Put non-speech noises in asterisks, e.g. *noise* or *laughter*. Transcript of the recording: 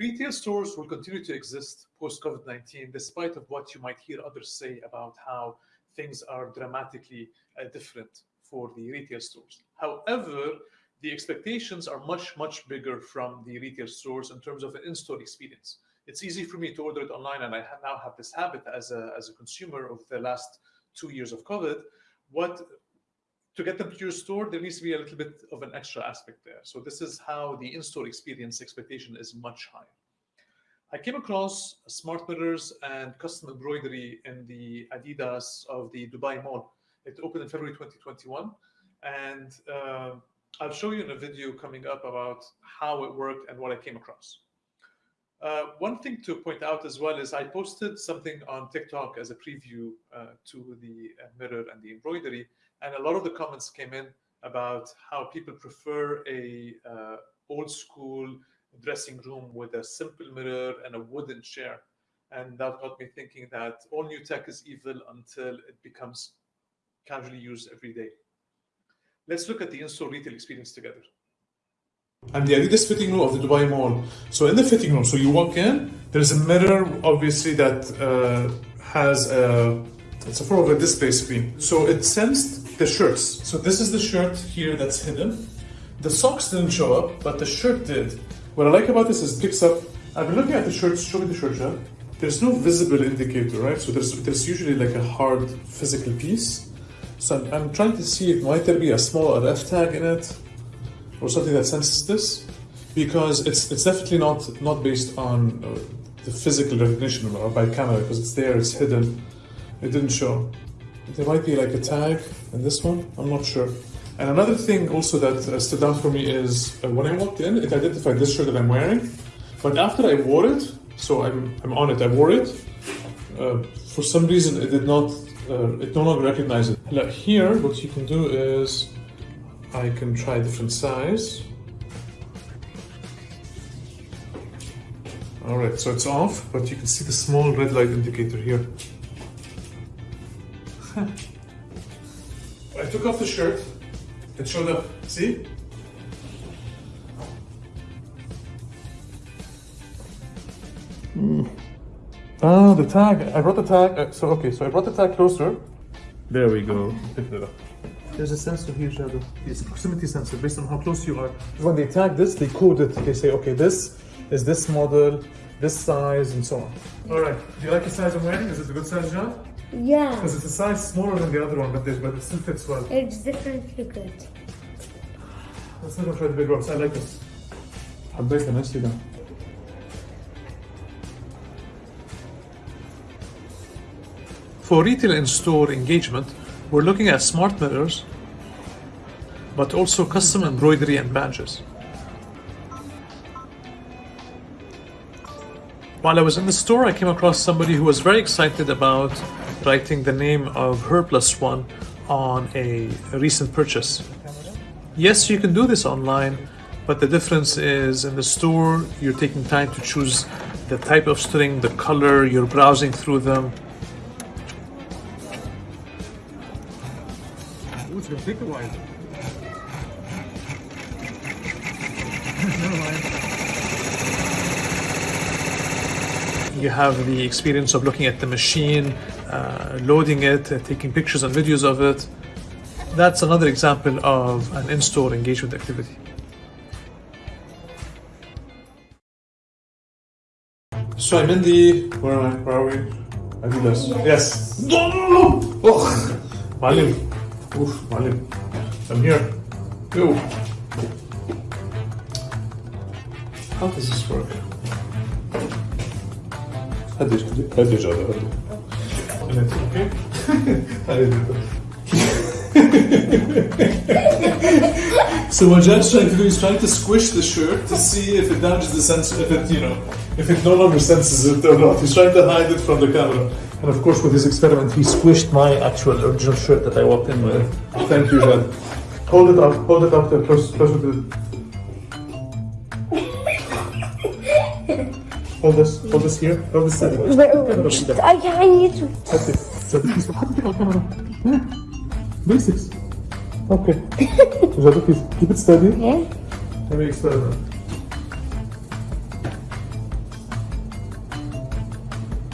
Retail stores will continue to exist post COVID 19, despite of what you might hear others say about how things are dramatically uh, different for the retail stores. However, the expectations are much, much bigger from the retail stores in terms of an in store experience. It's easy for me to order it online, and I now have this habit as a, as a consumer of the last two years of COVID. What to get them to your store, there needs to be a little bit of an extra aspect there. So this is how the in-store experience expectation is much higher. I came across smart mirrors and custom embroidery in the Adidas of the Dubai Mall. It opened in February 2021, and uh, I'll show you in a video coming up about how it worked and what I came across. Uh, one thing to point out as well is I posted something on TikTok as a preview uh, to the uh, mirror and the embroidery, and a lot of the comments came in about how people prefer a uh, old school dressing room with a simple mirror and a wooden chair, and that got me thinking that all new tech is evil until it becomes casually used every day. Let's look at the in-store retail experience together and the Adidas fitting room of the Dubai Mall. So in the fitting room, so you walk in, there's a mirror, obviously that uh, has a it's a form of a display screen. So it sensed the shirts. So this is the shirt here that's hidden. The socks didn't show up, but the shirt did. What I like about this is it picks up. I've been looking at the shirts. Show me the shirt. There's no visible indicator, right? So there's there's usually like a hard physical piece. So I'm, I'm trying to see if might there be a small RF tag in it or something that senses this because it's it's definitely not not based on uh, the physical recognition or by camera because it's there it's hidden. It didn't show. There might be like a tag in this one i'm not sure. And another thing also that uh, stood out for me is uh, when i walked in it identified this shirt that i'm wearing. But after i wore it so i'm, I'm on it i wore it uh, for some reason it did not uh, it no longer recognized it. Here what you can do is I can try different size. All right, so it's off, but you can see the small red light indicator here. *laughs* I took off the shirt, it showed up, see? Mm. Ah, the tag, I brought the tag, uh, so okay, so I brought the tag closer. There we go, picked it up. There's a sensor here, Shadow. It's a proximity sensor based on how close you are. When they tag this, they code it. They say, okay, this is this model, this size, and so on. All right. Do you like the size I'm wearing? Is it a good size, John? Yeah. Because it's a size smaller than the other one, but, but it still fits well. It's definitely good. Let's not try the big ones. I like this. حبيت نفسي ده. For retail and store engagement, we're looking at smart mirrors, but also custom embroidery and badges. While I was in the store, I came across somebody who was very excited about writing the name of her plus one on a, recent purchase. Yes, you can do this online, but the difference is in the store, you're taking time to choose the type of string, the color, you're browsing through them. Ooh, it's gonna take a while. You have the experience of looking at the machine, uh, loading it, uh, taking pictures and videos of it. That's another example of an in-store engagement activity. So I'm in the where am I? Where are we? Adidas. Yes. No, no, no. Oh, Oof, my lip. I'm here. Go. How does this work? How do you how do you And it's okay. *laughs* I did so what Jen's trying to do is trying to squish the shirt to see if it damages the sensor. if it you know if it no longer senses it or not. He's trying to hide it from the camera. And of course, with his experiment, he squished my actual original shirt that I walked in with. Thank you, Jad. Hold it up, hold it up there, close, closer to the... Hold this, hold this here, hold this steady. I need to. That's it. So this is camera. Basics. Okay. *laughs* Jad, please keep it steady. Yeah. Let me experiment.